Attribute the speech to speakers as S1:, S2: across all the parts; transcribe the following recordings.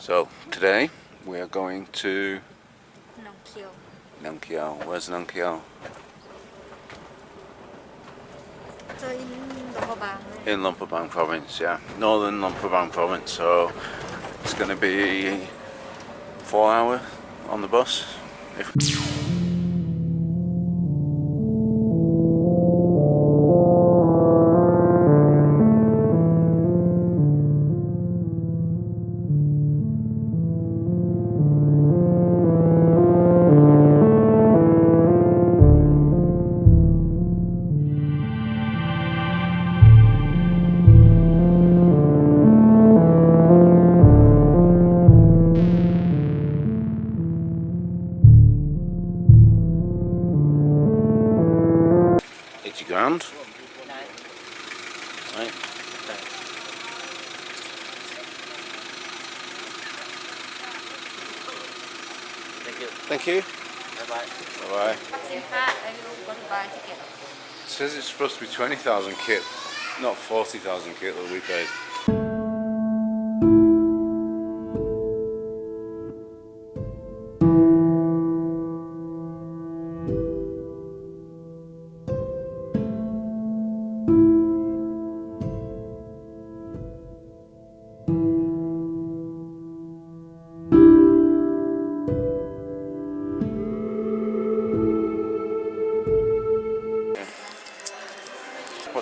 S1: So today we are going to Nankiao. Nankiao. Where's
S2: Nankiao?
S1: In Luang Prabang province, yeah. Northern Luang Prabang province. So it's going to be four hour on the bus. If
S3: Thank you.
S2: Bye-bye. Bye-bye.
S1: It says it's supposed to be 20,000 kip, not 40,000 kip that we paid.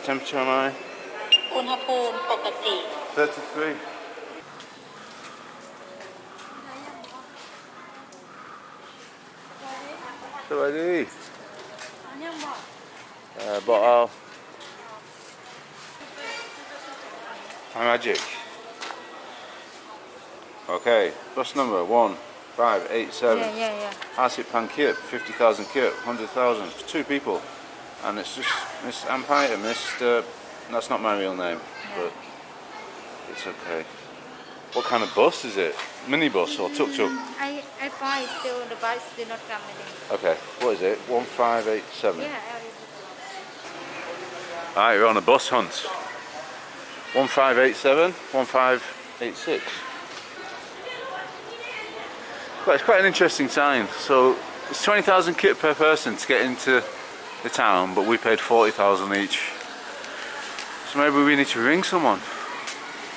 S1: temperature am I?
S2: อุณหภูมิปกติ
S1: 33. Ready? Uh, bottle. My magic. Okay, bus number one five eight
S2: เย่
S1: seven.
S2: เย่เย่
S1: Asip Pan Kip, 50,000 kip, 100,000 for two people. and it's just Miss Ampire, Mr. That's not my real name, but it's okay. What kind of bus is it? Minibus or
S2: tuk-tuk? Mm, I, I buy still, the bus do not come anymore.
S1: Okay, what is it? 1587?
S2: Yeah.
S1: Alright, we're on a bus hunt. 1587, 1586. Well, it's quite an interesting sign. So it's 20,000 kip per person to get into the town, but we paid 40,000 each. So maybe we need to ring someone.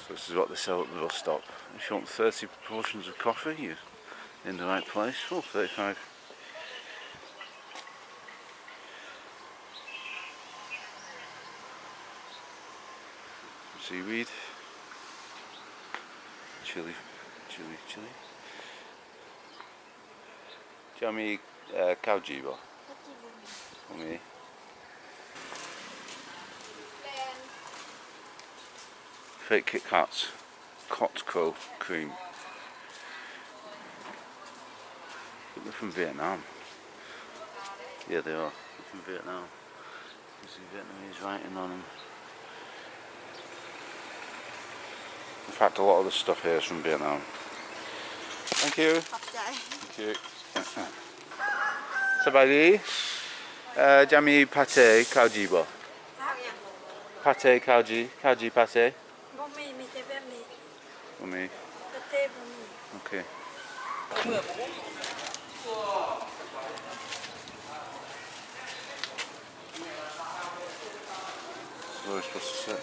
S1: So this is what they sell at the bus stop. If you want 30 portions of coffee, you're in the right place. Oh, 35. seaweed, chili, chili, chili. Jamie uh, cow jibo. For me fake Kit Kats Kotko cream. they're from Vietnam. Yeah, they are. They're from Vietnam. You see Vietnamese writing on them. In fact, a lot of the stuff here is from Vietnam. Thank you. Thank you. Sabagi, uh, Jamie pate kauji bo. Pate kauji, kauji pate for me? Okay. So where are supposed to sit?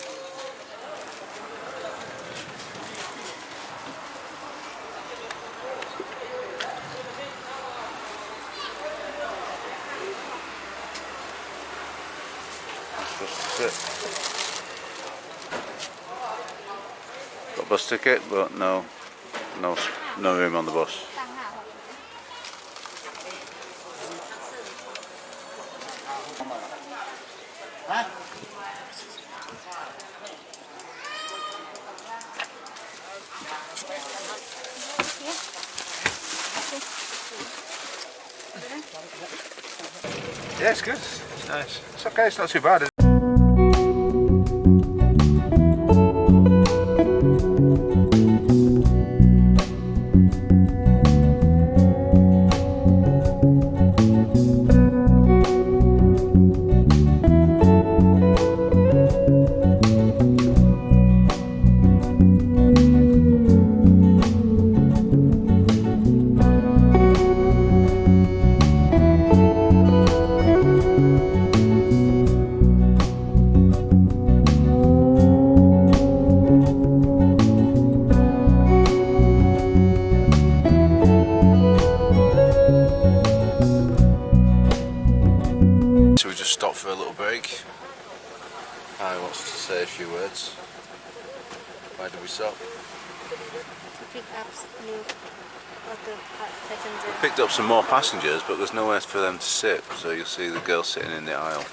S1: I'm sit. bus ticket, but no, no, no room on the bus. Yeah, it's good. It's nice. It's okay, it's not too bad. For a little break. I wants to say a few words. Why did we stop?
S2: passenger.
S1: Picked up some more passengers, but there's nowhere for them to sit, so you'll see the girl sitting in the aisle.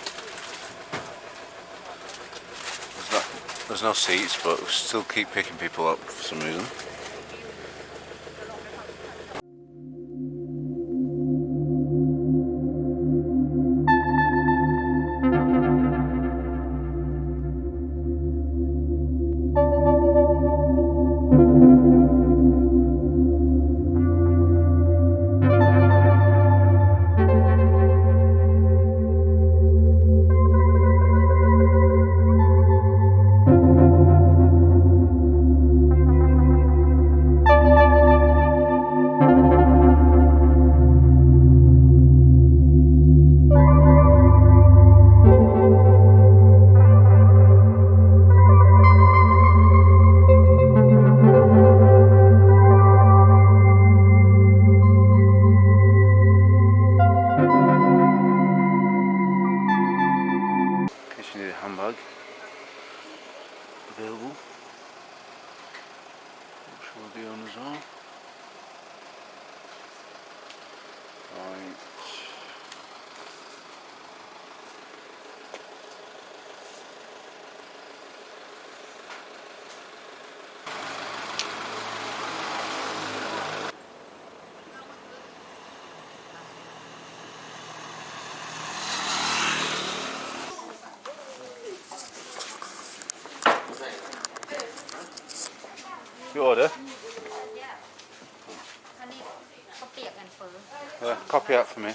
S1: There's no, there's no seats, but we still keep picking people up for some reason. Not sure
S2: for her.
S1: Uh, copy out for me.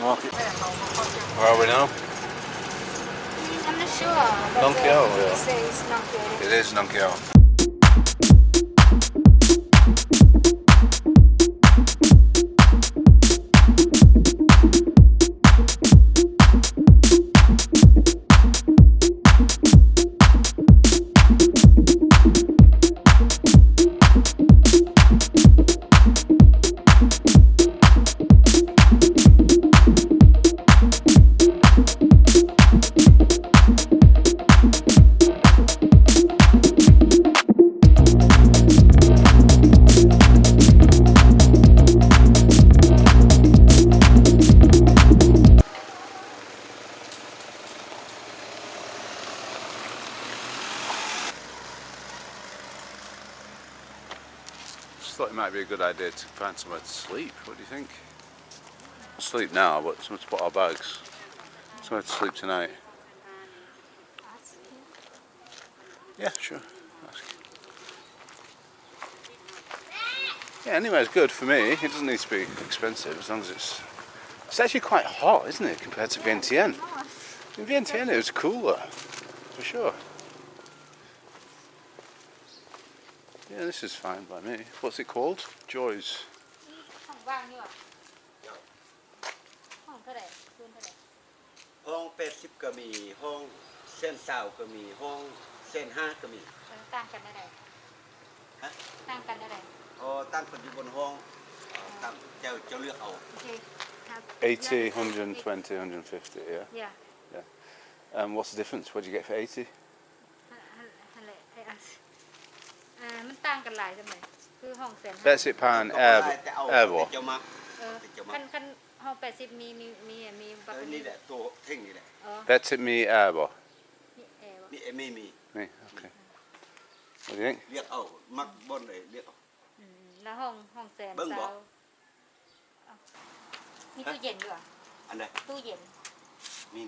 S1: Market. Where are we now?
S2: I'm not sure but
S1: Nong Kiao,
S2: uh,
S1: yeah.
S2: it says Nong
S1: It is Nong idea to find somewhere to sleep. What do you think? Sleep now, but somewhere to put our bags. Somewhere to sleep tonight. Yeah, sure. Yeah, anywhere's good for me. It doesn't need to be expensive as long as it's. It's actually quite hot, isn't it, compared to Vientiane? In Vientiane it was cooler, for sure. Yeah, this is fine by me. What's it called? Joy's.
S2: ห้องว่างนี่หว่าห้องเท่าไหร่คืนเท่าไหร่
S4: ห้องแปดสิบก็มีห้องเส้นสาวก็มีห้องเส้นห้าก็มี
S2: เออต่างกันได้ไร
S4: ฮะ
S2: ต่างกันได้ไร
S4: พอตั้งคนอยู่บนห้องเอ่อตั้งเจ้าเจ้าเลือกเอา
S2: โอเคครับ
S1: 80, 120, 150, yeah.
S2: yeah
S1: Um, what's the difference? What do you get for 80?
S2: มันต่างกันหลายจังเลยคือห้องแสนห้า
S1: That's it, pan
S4: ก็บ่ได้
S1: air,
S4: แต่เอา
S1: air
S4: แต่
S1: what?
S4: เจ้ามัก
S2: เออ
S4: จะมา
S2: คันคันห้องแปดสิบมีมีมีมี
S4: เอ
S2: บัก
S4: อนี่แหละตัวเท่งนี่แหละ
S2: อ๋อ
S1: That's it, me air what?
S2: นี่แอร์วะ
S4: นี่เอไม่มี
S1: Me, okay. What do you think?
S4: เรียกเอามักบนเลยเรียกเอา
S2: อืมแล้วห้องห้องแสน
S4: เบิ่งบ่
S2: สาวเอามีตู้เย็นด้วยเหรอ
S4: อันใด
S2: ตู้เย็น
S4: มี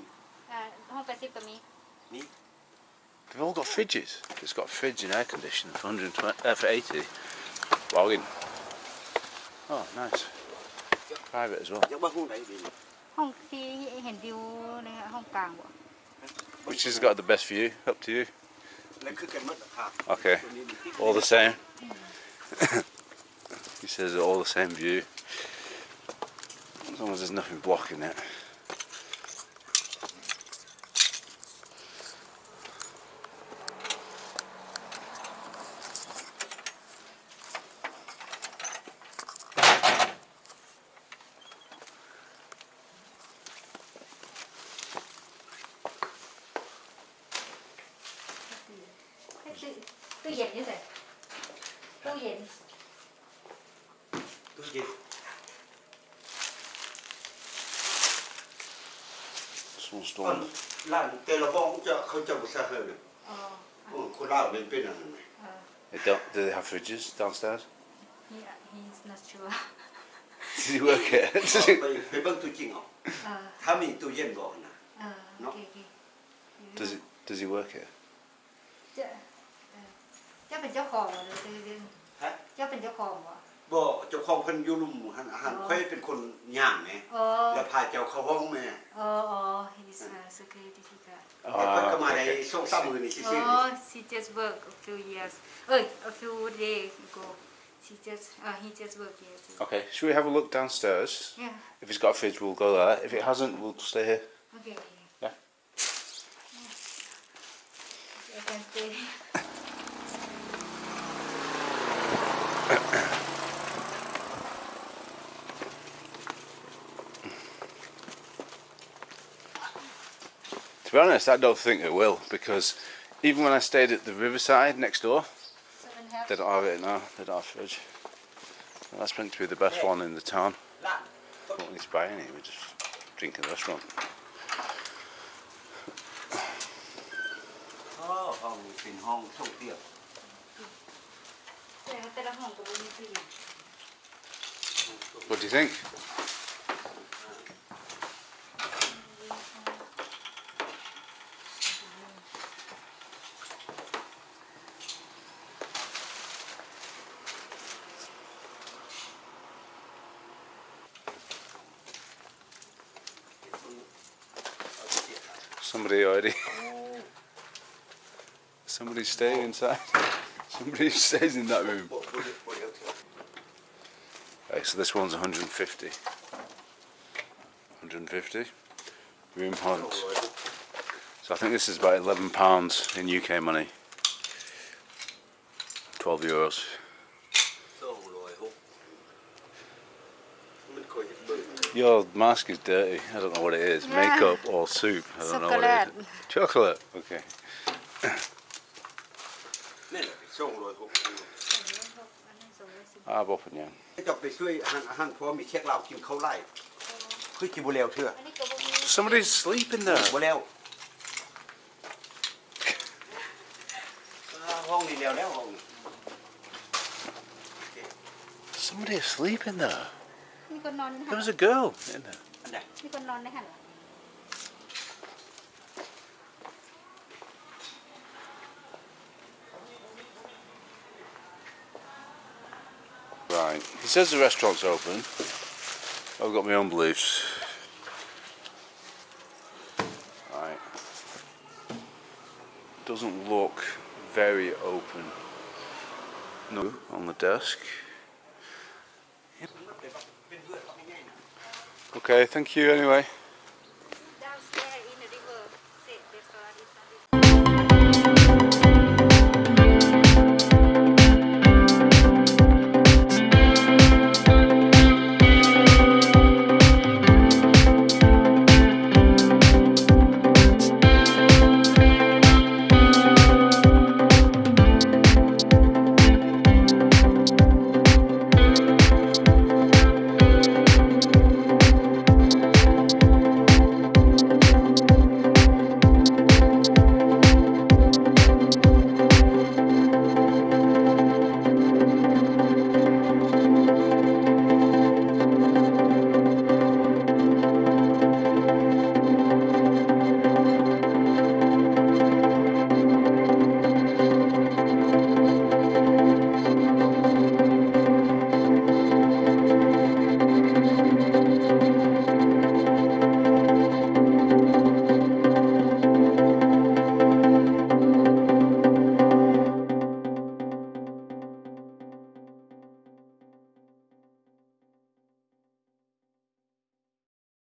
S2: อ่าห้องแปดสิบก็มี
S4: นี่
S1: They've all got fridges. It's got a fridge and air conditioning for 120, uh, for 80. Bargain. Oh, nice. Private as well. Which has got the best view? Up to you. Okay, all the same. he says all the same view. As long as there's nothing blocking it.
S2: ตู้ตู้เย็นนี่สิตู้เย็น
S4: ตู้เย็น
S1: Small
S4: ก่อน
S1: storm.
S4: ร้านแต่ละห้องจะเขาจะบ่ซะเฮอเลย
S2: อ๋อ
S4: โอ้คนลาวเป็นเป็นอันนั้นไหม
S2: เออ
S1: They don't, do they have fridges downstairs?
S2: he he's not sure
S1: Does he work it? Does
S4: ไป
S1: he,
S4: ไปเบิ่งตู้จริงเอา
S2: เออ
S4: ถ้ามีตู้เย็นบอกนะ
S2: เออโอเคโอเค
S1: does he, does he work it?
S2: เจ้าเออ เจ้าเป็นเจ้าของเหรอหรือตู้เย็น
S4: ฮะ
S2: เจ้าเป็นเจ้าของเหรอ
S4: บ่เจ้าของเพิ่นอยู่ลุมหันหัน
S2: อ๋อ
S4: ค่อยเป็นคนย่างแหม
S2: อ๋อ
S4: แล้วพาเจ้าเข้าห้องแม่
S2: อ๋ออ๋อ he's a security guard
S4: แต่เพิ่นก็
S1: Ah,
S4: มาใน
S1: okay.
S4: ช่วงสามมื้อนี่ซื่อ
S2: Oh, she just worked a few years. Oh, a few days ago. She just, uh, he just worked here too.
S1: Okay, should we have a look downstairs?
S2: Yeah.
S1: If it's got a fridge, we'll go there. If it hasn't, we'll stay here.
S2: Okay. okay.
S1: Yeah.
S2: I can stay.
S1: To be honest, I don't think it will because even when I stayed at the riverside next door, they don't have it now, they don't have fridge. Well, that's meant to be the best one in the town.
S4: We
S1: don't need to buy any, we're just
S2: drinking this one. Oh, oh Hong, it's in Hong Kong here.
S1: What do you think? staying inside. Somebody stays in that room. Right, so this one's 150. 150. Room hunt. So I think this is about £11 in UK money. 12 euros. Your mask is dirty. I don't know what it is. Makeup or soup. I don't know what it is. Chocolate. Okay.
S4: นี่นแหละสองร้อยหก
S2: อันนั้นสองร้อยสิบ
S1: I've opened yeah.
S4: จะไปช่วยอาหารอาหารเพราะว่ามีเช็คเหล้ากินข้าวไร่คือกินบ่แล้วเถอะ
S2: อันนี้ก็บ่มี
S1: Somebody's sleeping there.
S4: บ่แล้วอ่าห้องนี้แล้วแล้วห้องนี้
S1: Somebody asleep in there.
S2: มีคนนอนใน
S1: There
S2: หัน
S1: was a girl in there.
S4: อันใด
S2: มีคนนอนในหันเหรอ
S1: He says the restaurant's open. I've got my own beliefs. Right. Doesn't look very open. No, on the desk. Okay, thank you anyway.